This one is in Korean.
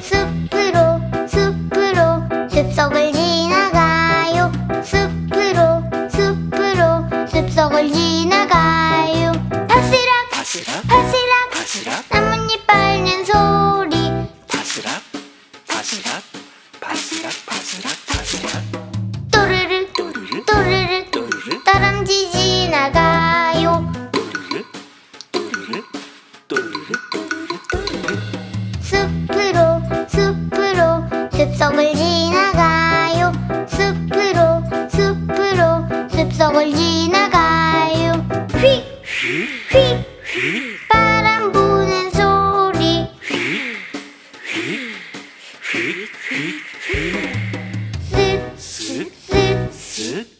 숲으로 숲으로 숲속을 지나가요. 숲으로 숲으로 숲속을 지나가요. 바스락 바스락 바스락 바스락. 나뭇잎 밟는 소리. 바스락 바스락 바스락 바스락 바스락. 또르르 숲속을 지나가요. 숲으로 숲으로 숲속을 지나가요. 휙휙 바람 부는 소리. 쓱쓱쓱 쓱